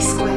square.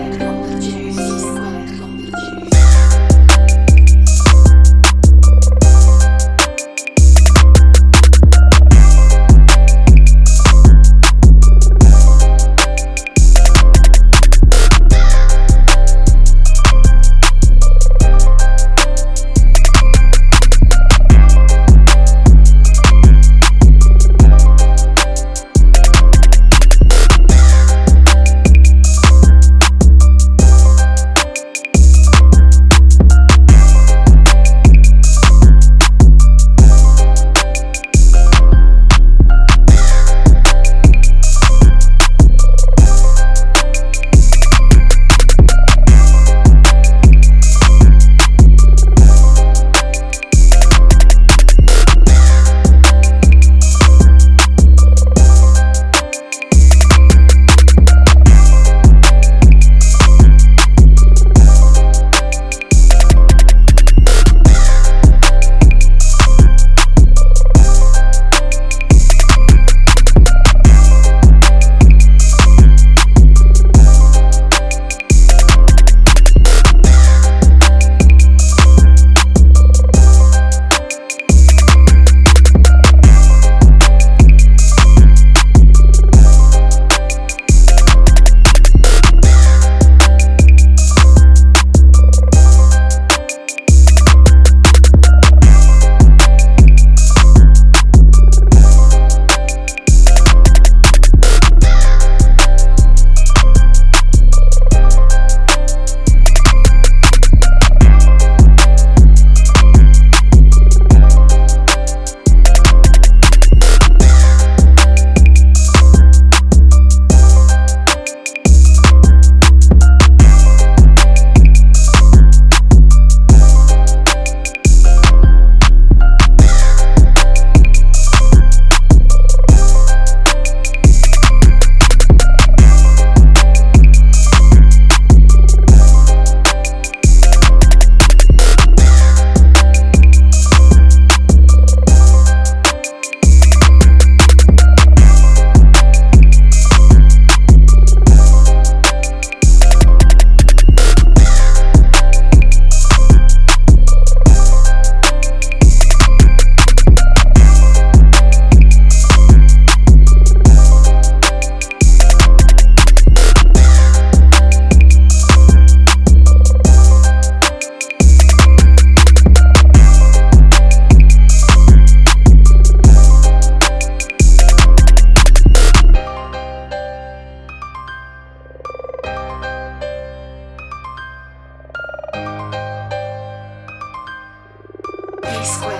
squared.